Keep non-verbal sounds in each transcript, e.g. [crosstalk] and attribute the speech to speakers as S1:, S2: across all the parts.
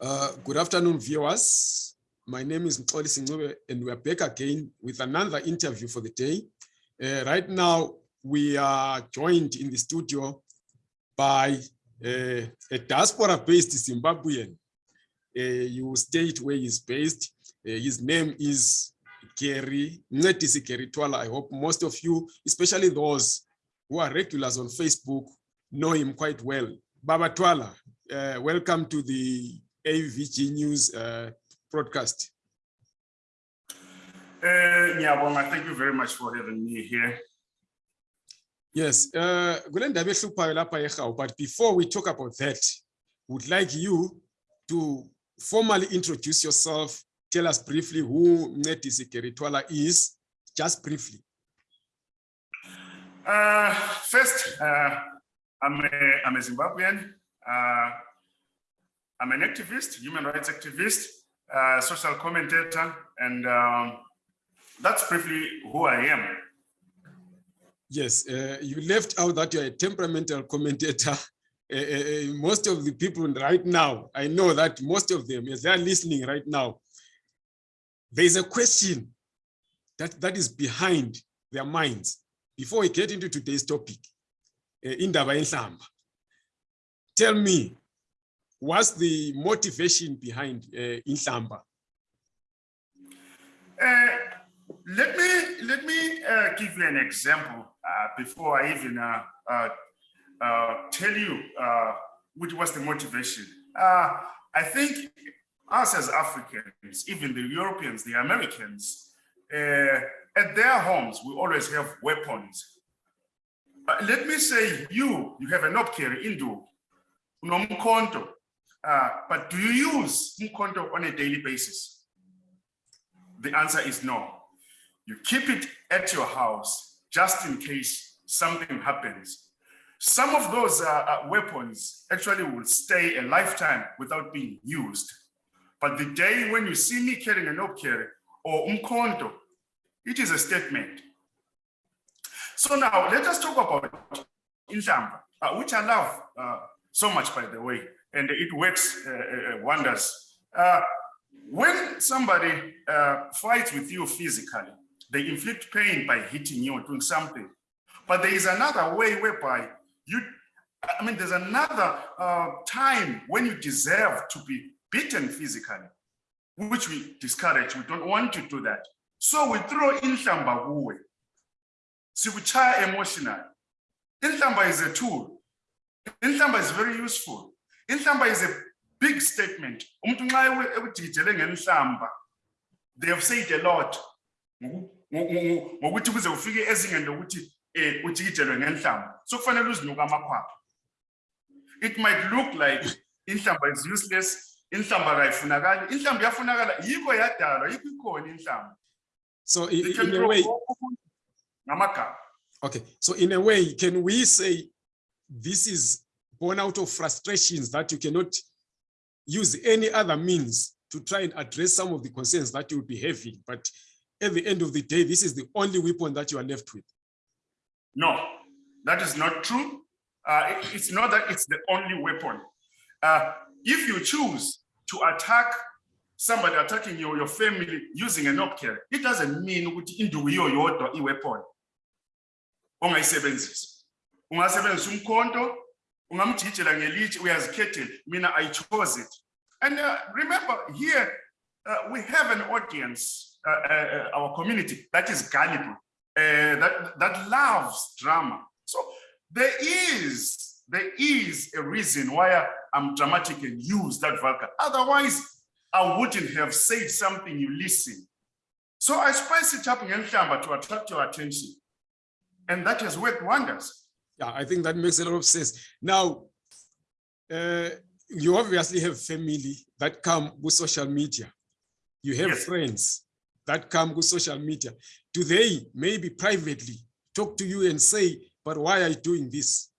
S1: Uh, good afternoon, viewers. My name is Mxoli Singube, and we're back again with another interview for the day. Uh, right now, we are joined in the studio by uh, a diaspora-based Zimbabwean. Uh, you state where he's based. Uh, his name is Gary Ncedisi Gary Twala. I hope most of you, especially those who are regulars on Facebook, know him quite well. Baba Twala, welcome to the AVG News uh, broadcast.
S2: Uh, Nyabonga, thank you very much for having me here.
S1: Yes, uh, kule ndaba ehluphayo lapha eGawu, but before we talk about that, would like you to formally introduce yourself. Tell us briefly who Ncedisi Gary Twala is, just briefly.
S2: Uh, first, uh, I'm, a, I'm a Zimbabwean. Uh, I'm an activist, human rights activist, uh, social commentator, and um, that's briefly who I am.
S1: Yes, uh, you left out that you're a temperamental commentator. Uh, [laughs] most of the people right now, I know that most of them, as they're listening right now, there's a question that, that is behind their minds. Before we get into today's topic, Indaba Enhlamba, tell me, what's the motivation behind uh, Inhlamba?
S2: Uh, let me let me uh, give you an example uh, before I even uh, uh, tell you which was the motivation. I think us as Africans, even the Europeans, the Americans, at their homes, we always have weapons. Let me say you, you have an opkeri indu, unomkhonto, uh, but do you use umkhonto on a daily basis? The answer is no. You keep it at your house just in case something happens. Some of those uh, uh, weapons actually will stay a lifetime without being used. But the day when you see me carrying an opkeri or umkhonto, it is a statement. So now let us talk about Inhlamba, uh, which I love uh, so much, by the way, and it works uh, uh, wonders. Uh, when somebody fights with you physically, they inflict pain by hitting you or doing something. But there is another way whereby you, I mean, there's another uh, time when you deserve to be beaten physically, which we discourage. We don't want to do that. So we throw in Shamba we try emotional. Inhlamba is a tool. Inhlamba is very useful. Inhlamba is a big statement. Umuntu nxa ewe- ekudidele ngenhlamba, They have said a lot. Ngoku- ngoku- Ngokuthi kuze ufike ezingeni lokuthi eh ujikijelwe ngenhlamba. So kufanele uzinuka amakhwapha. It might look like inhlamba is useless, inhlamba kayifunakali. Inhlamba iyafunakala, yikho yadalwa, yikho ikhona inhlamba.
S1: So in,
S2: can
S1: a way,
S2: wonke umuntu ngamagama.
S1: okay. So in a way, can we say this is born out of frustrations that you cannot use any other means to try and address some of the concerns that you'll be having, but at the end of the day, this is the only weapon that you are left with.
S2: No, that is not true. Uh, it- it's not that it's the only weapon. Uh, if you choose to attack somebody attacking you or your family using an opkere, it doesn't mean ukuthi induku yodwa i-weapon ongayisebenzisa. Ungasebenzisa umkhonto, ungamjikijela ngelitshe, uyazikhethela. Mina, I chose it. And uh, remember here, uh, we have an audience, uh, uh, our community that is gullible uh, that that loves drama. So there is there is a reason why I'm dramatic and use that vulgar. Otherwise, I wouldn't have said something you listen. So I spice it up in to attract your attention, and that has worked wonders.
S1: Yeah, I think that makes a lot of sense. Now, uh, you obviously have family that come with social media. You have
S2: Yes.
S1: friends that come with social media. Do they maybe privately talk to you and say, but why are you doing this?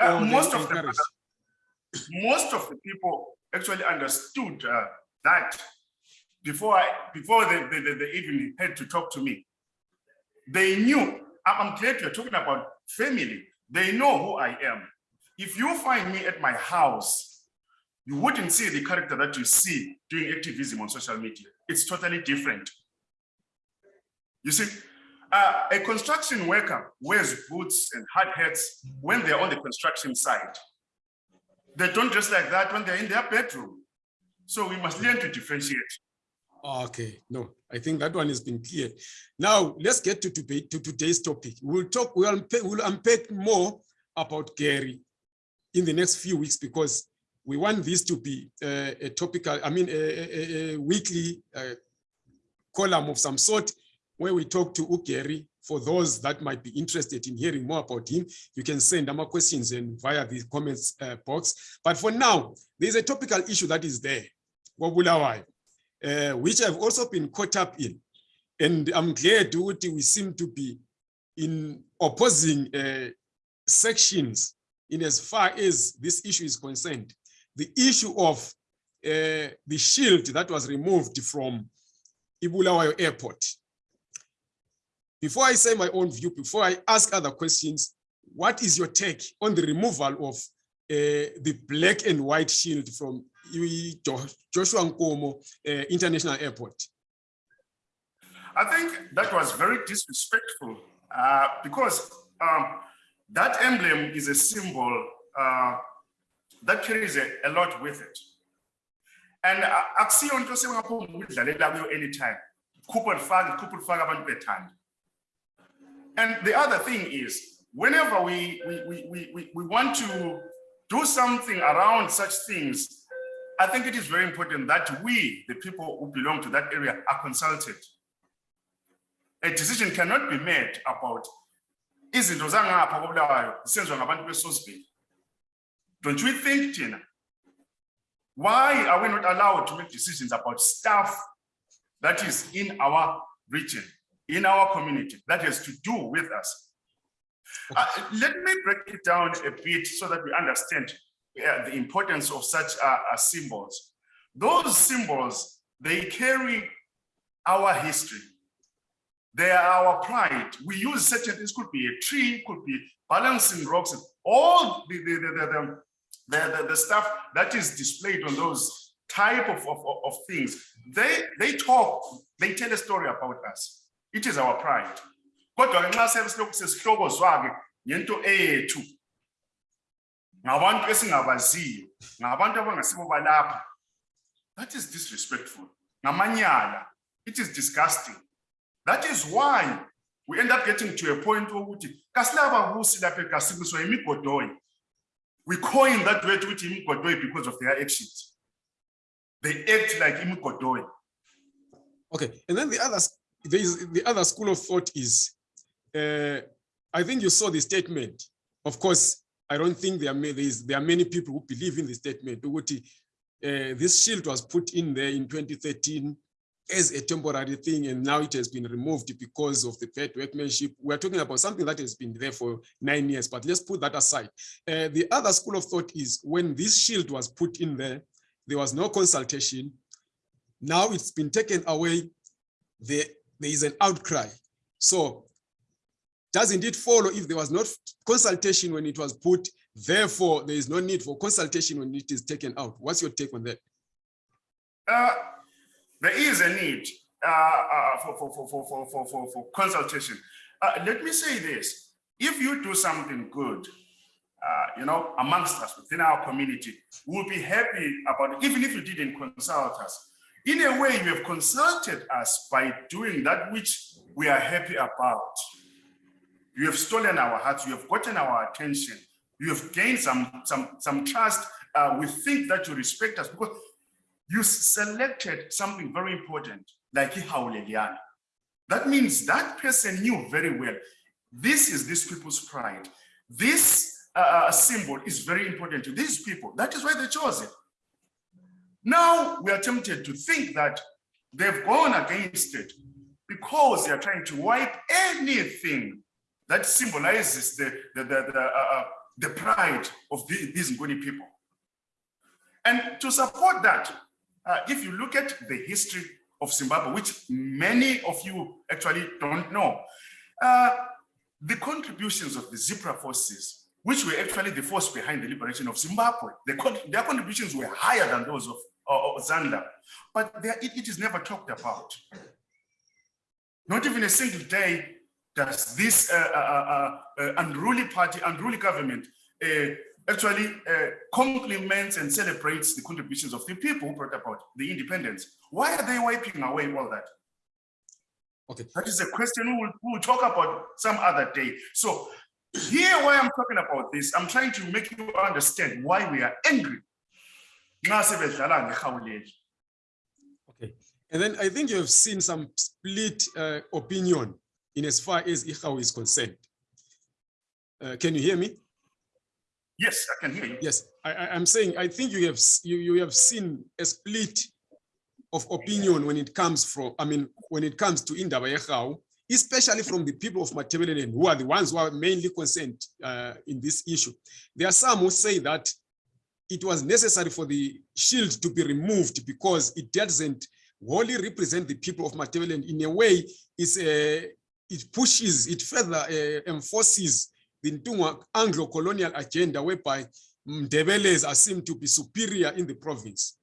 S2: Uh, most of the most of the people actually understood uh, that before I before they, they, they even had to talk to me. They knew. I'm glad you're talking about family. They know who I am. If you find me at my house you wouldn't see the character that you see doing activism on social media. It's totally different. You see, uh, a construction worker wears boots and hard hats when they're on the construction site. They don't dress like that when they're in their bedroom. So we must learn to differentiate.
S1: Okay, no, I think that one has been clear. Now, let's get to, to today's topic. We'll talk, we'll unpack, we'll unpack more about Gary in the next few weeks because we want this to be uh, a topical, I mean, a, a, a weekly uh, column of some sort where we talk to Gary. For those that might be interested in hearing more about him, you can send them questions and via the comments uh, box. But for now, there's a topical issue that is there, Wabulawai, uh, which I've also been caught up in. And I'm glad we seem to be in opposing uh, sections in as far as this issue is concerned. The issue of uh, the shield that was removed from Ibulawayo Airport. Before I say my own view, before I ask other questions, what is your take on the removal of the black and white shield from Joshua Nkomo uh, International Airport?
S2: I think that was very disrespectful uh, because um, that emblem is a symbol uh, that carries a, a, lot with it. And akusiyo into sengaphuma ukudlalela kuyo anytime. Khupha lifake, khupha lifake abantu bethanda. And the other thing is, whenever we, we, we, we, we want to do something around such things, I think it is very important that we, the people who belong to that area, are consulted. A decision cannot be made about izinto zangapha. Don't you think, Tina? Why are we not allowed to make decisions about stuff that is in our region? in our community that has to do with us. Uh, let me break it down a bit so that we understand uh, the importance of such uh, uh, symbols. Those symbols, they carry our history. They are our pride. We use certain things, could be a tree, could be balancing rocks, all the, the, the, the, the, the stuff that is displayed on those type of, of, of things. They, they talk, they tell a story about us. It is our pride. Kodwa ngenxa sesilokhu sesihloko zwake ngento ethu ngabantu esingabaziyo ngabantu abangasibo balapha that is disrespectful. Ngamanyala it is disgusting. That is why we end up getting to a point wokuthi kasilaba busi lapha ekasibuswa imigodoyi we coin that word ukuthi imigodoyi because of their actions. They act like imigodoyi.
S1: Okay and then the others there is the other school of thought is, uh, I think you saw the statement. Of course, I don't think there are, there, there are many people who believe in the statement. Uh, this shield was put in there in 2013 as a temporary thing, and now it has been removed because of the bad workmanship. We're talking about something that has been there for nine years, but let's put that aside. Uh, the other school of thought is when this shield was put in there, there was no consultation. Now it's been taken away. The there is an outcry. So doesn't it follow if there was not consultation when it was put, therefore there is no need for consultation when it is taken out? What's your take on that?
S2: Uh, there is a need uh, uh, for, for, for, for, for, for, for consultation. Uh, let me say this, if you do something good, uh, you know, amongst us within our community, we'll be happy about it, even if you didn't consult us. In a way, you have consulted us by doing that which we are happy about. You have stolen our hearts, you have gotten our attention, you have gained some, some, some trust. Uh, we think that you respect us because you selected something very important, like Ihauleliana. That means that person knew very well, this is this people's pride. This uh, uh symbol is very important to these people. That is why they chose it. Now we are tempted to think that they've gone against it because they are trying to wipe anything that symbolizes the, the, the, the, uh, uh, the pride of the, these Nguni people. And to support that, uh, if you look at the history of Zimbabwe, which many of you actually don't know, uh, the contributions of the ZIPRA forces which were actually the force behind the liberation of Zimbabwe. Their, con- their contributions were higher than those of, of ZANLA, but it- it is never talked about. Not even a single day does this uh, uh, uh, unruly party, unruly government uh, actually uh, compliments and celebrates the contributions of the people who brought about the independence. Why are they wiping away all that?
S1: Okay.
S2: That is a question we will, we will talk about some other day. So here why I'm talking about this, I'm trying to make you understand why we are angry. Nxa sebedlala ngerhawu lethu.
S1: Okay. And then I think you have seen some split uh, opinion in as far as Ihau is concerned. Uh, can you hear me?
S2: Yes, I can hear you.
S1: Yes, I, am saying, I think you have, you, you have seen a split of opinion when it comes from, I mean, when it comes to Indaba Yehau, especially from the people of Matabeleland, who are the ones who are mainly concerned uh, in this issue. There are some who say that it was necessary for the shield to be removed because it doesn't wholly represent the people of Matabeleland. In a way, it's a, it pushes, it further uh, enforces the Ntungwa Anglo-colonial agenda whereby Ndebelés are seen to be superior in the province.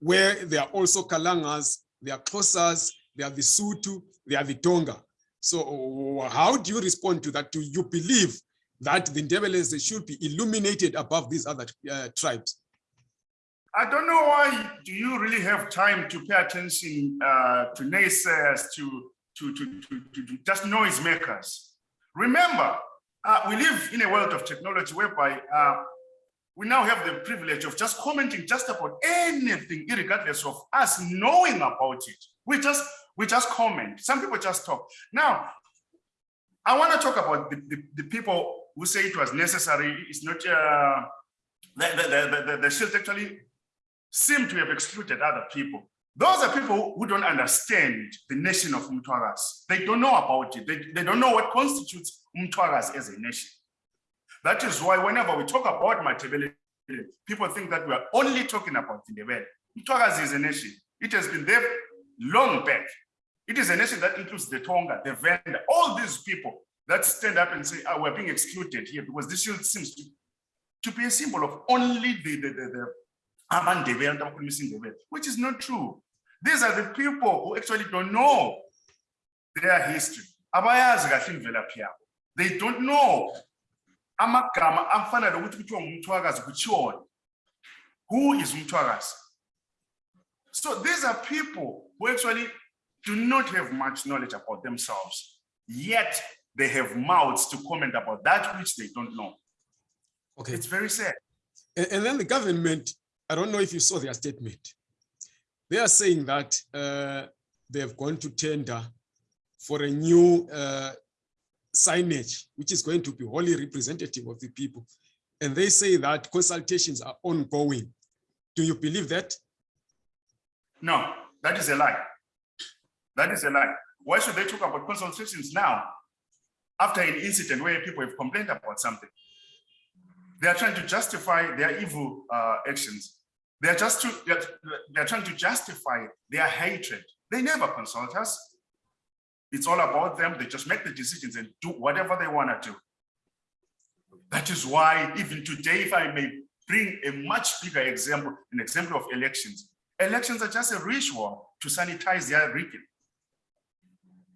S1: Where there are also Kalangas, there are Xhosas, there are the Sutu, there are the Tonga. So how do you respond to that? Do you believe that the Ndebelés they should be illuminated above these other uh, tribes?
S2: I don't know why do you really have time to pay attention uh, to naysayers, to, to, to, to, to, just noisemakers. Remember, uh, we live in a world of technology whereby uh, we now have the privilege of just commenting just about anything, regardless of us knowing about it. We just we just comment. Some people just talk. Now, I want to talk about the, the, the people who say it was necessary. It's not uh, the, the, the, the, the shield actually seem to have excluded other people. Those are people who don't understand the nation of Mtwaras. They don't know about it. They, they don't know what constitutes Mtwaras as a nation. That is why whenever we talk about Matabele, people think that we are only talking about Ndebele. Mtwaras is a nation. It has been there long back. It is a nation that includes the Tonga, the Venda, all these people that stand up and say, oh, we're being excluded here because this shield seems to, to be a symbol of only the, the, the, the which is not true. These are the people who actually don't know their history. Abayazi kahle imvelaphi yabo. They don't know amagama afana lokuthi kuthiwa ngumthwakazi kutshiwoni. Who is umthwakazi? So these are people who actually do not have much knowledge about themselves, yet they have mouths to comment about that which they don't know.
S1: Okay.
S2: It's very sad.
S1: And, and then the government, I don't know if you saw their statement. They are saying that uh, they have gone to tender for a new uh, signage, which is going to be wholly representative of the people. And they say that consultations are ongoing. Do you believe that?
S2: No, that is a lie. That is a lie. Why should they talk about consultations now? After an incident where people have complained about something. They are trying to justify their evil uh, actions. They are just to, they're, they're trying to justify their hatred. They never consult us. It's all about them. They just make the decisions and do whatever they want to do. That is why even today, if I may bring a much bigger example, an example of elections. Elections are just a ritual to sanitize their region,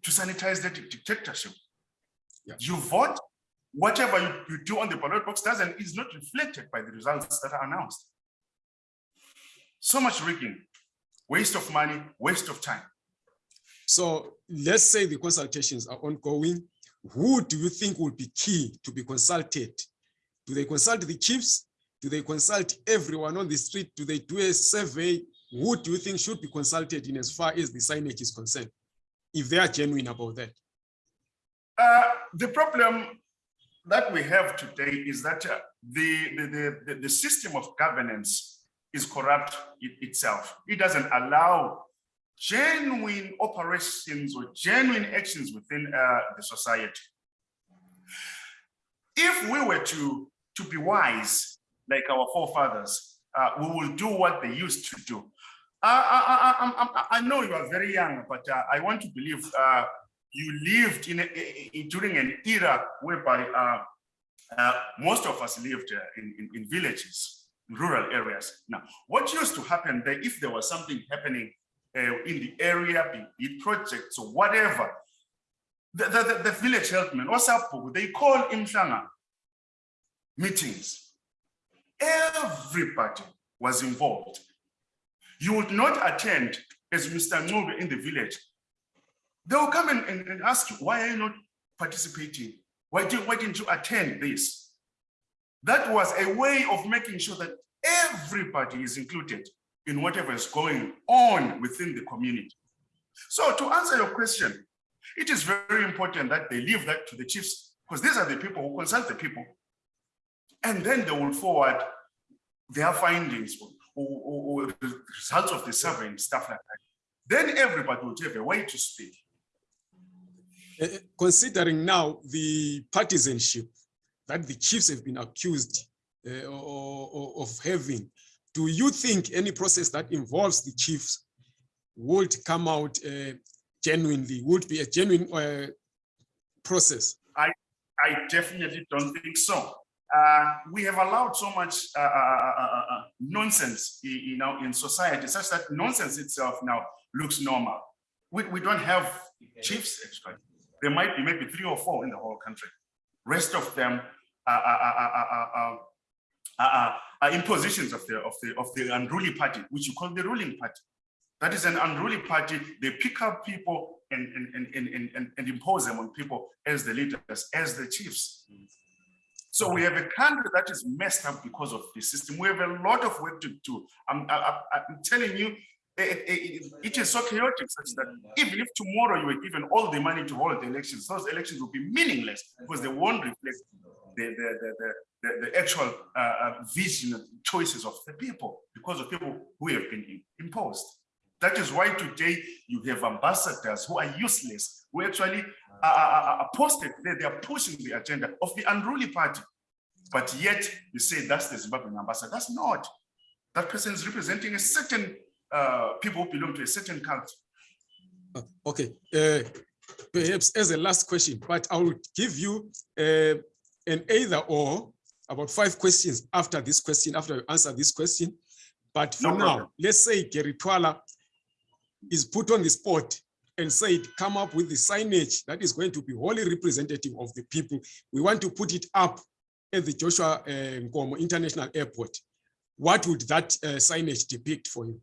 S2: to sanitize their dictatorship.
S1: Yeah.
S2: You vote, whatever you, you do on the ballot box doesn't is not reflected by the results that are announced. So much rigging, waste of money, waste of time.
S1: So let's say the consultations are ongoing. Who do you think will be key to be consulted? Do they consult the chiefs? Do they consult everyone on the street? Do they do a survey? Who do you think should be consulted in as far as the signage is concerned? If they are genuine about that.
S2: Uh, the problem that we have today is that uh, the, the, the, the, the system of governance is corrupt it- itself. It doesn't allow genuine operations or genuine actions within uh, the society. If we were to, to be wise, like our forefathers, uh, we will do what they used to do. I, I, I, I, know you are very young, but uh, I want to believe uh, you lived in a, during an era whereby uh, Uh, most of us lived in, in, in villages, rural areas. Now, what used to happen there, if there was something happening uh, in the area, be it projects or whatever, the, the, the, village healthman, what's up, they call imshanga meetings. Everybody was involved. You would not attend as Mr. Ngube in the village. They will come and, and, and ask you, why are you not participating? Why, do, why didn't you attend this? That was a way of making sure that everybody is included in whatever is going on within the community. So to answer your question, it is very important that they leave that to the chiefs because these are the people who consult the people. And then they will forward their findings or, or, or the results of the survey and stuff like that. Then everybody will have a way to speak.
S1: Uh, considering now the partisanship that the chiefs have been accused uh, of having, do you think any process that involves the chiefs would come out uh, genuinely, would be a genuine uh, process?
S2: I I definitely don't think so. Uh, we have allowed so much uh, uh, uh, uh, uh, nonsense, you know, in society, such that nonsense itself now looks normal. We, we don't have chiefs, actually. There might be maybe three or four in the whole country. Rest of them impositions of the, of, the, of the unruly party, which you call the ruling party. That is an unruly party. They pick up people and, and, and, and, and- and, impose them on people as the leaders, as the chiefs. So we have a country that is messed up because of the system. We have a lot of work to do. I'm, I, I'm telling you, it, it- it is so chaotic such that even if tomorrow you were given all the money to hold the elections, those elections will be meaningless because they won't reflect the, the, the, the, actual uh, uh, vision choices of the people because of people who have been imposed. That is why today you have ambassadors who are useless, who actually are, are, are- posted there, they are pushing the agenda of the unruly party. But yet you say that's the Zimbabwean ambassador. That's not. That person is representing a certain uh, people who belong to a certain culture.
S1: Uh, Okay, uh, perhaps as a last question, but I will give you uh, an either or about five questions after this question, after you answer this question. But for
S2: No
S1: now,
S2: problem.
S1: let's say Gary Twala is put on the spot and said, come up with the signage that is going to be wholly representative of the people. We want to put it up at the Joshua uh, Nkomo International Airport. What would that uh, signage depict for you?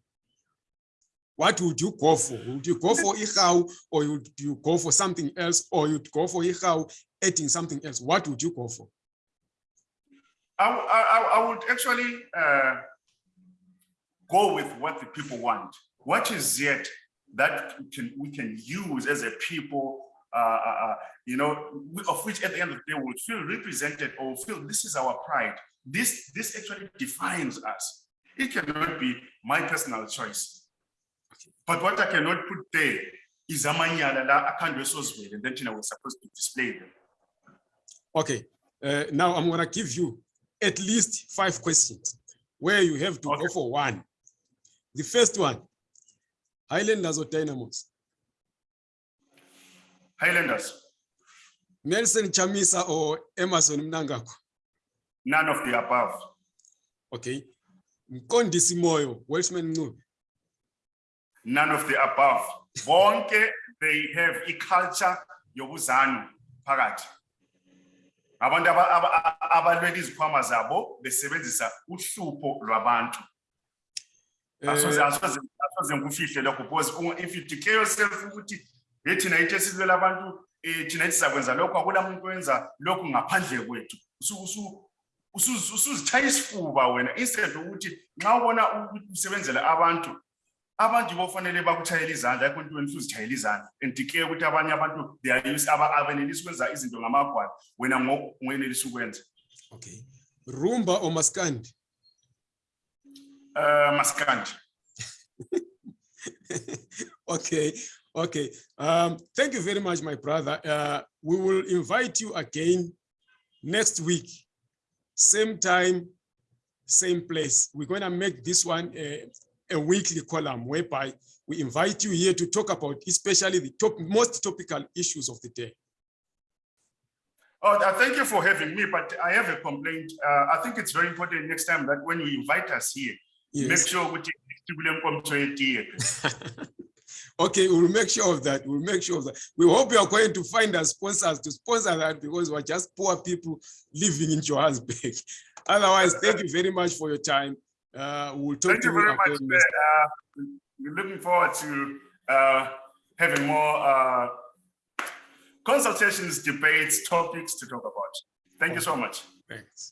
S1: What would you go for? Would you go for Ihau or would you go for something else or you'd go for Ihau eating something else? What would you go for?
S2: I, I, I would actually uh, go with what the people want. What is it that we can, we can use as a people, uh, uh, uh, you know, of which at the end of the day we'll feel represented or feel this is our pride. This, this actually defines us. It cannot be my personal choice. But what I cannot put there is a amanyala la akhandwe sozwele, and then you know, we're supposed to display them.
S1: Okay, uh, now I'm gonna give you at least five questions where you have to go for one. The first one, Highlanders or Dynamos?
S2: Highlanders,
S1: Nelson Chamisa or Emmerson Mnangagwa?
S2: none of the above.
S1: Okay. Mkondisi Moyo, Welshman Ncube.
S2: None of the above. Bonke, they have a culture yobuzano phakathi. Abantu aba- aba- aba- abalwela izikhwama zabo besebenzisa uhlupho lwabantu. Asoze ngikufihle lokho because if you declare yourself ukuthi hey thina into esilwela abantu eh thina ethi sakwenza lokho akula muntu wenza lokhu ngaphandle kwethu. Usu- usu- usu- Usuzitshaya isifuba wena instead ukuthi nxa ubona usebenzela abantu abantu bofanele izandla akho into wena usuzitshayela izandla and declare ukuthi abanye abantu they are abenelisa ukwenza izinto ngamagwala wena ukwenza
S1: okay. Rumba or Maskandi?
S2: uh maskandi [laughs]
S1: Okay, okay. Um, thank you very much, my brother. Uh, we will invite you again next week, same time, same place. We're going to make this one a, a weekly column whereby we invite you here to talk about especially the top most topical issues of the day.
S2: Oh, uh, thank you for having me, but I have a complaint. Uh, I think it's very important next time that when you invite us here, make
S1: Yes.
S2: sure kule nkomzo yetiye.
S1: Okay, we'll make sure of that. We'll make sure of that. We hope you are going to find us sponsors to sponsor that because we're just poor people living in Johannesburg. [laughs] Otherwise, thank you very much for your time. Uh, we'll talk
S2: Thank you very much. Uh, we're looking forward to uh, having more uh, consultations, debates, topics to talk about. Thank you so much.
S1: Thanks.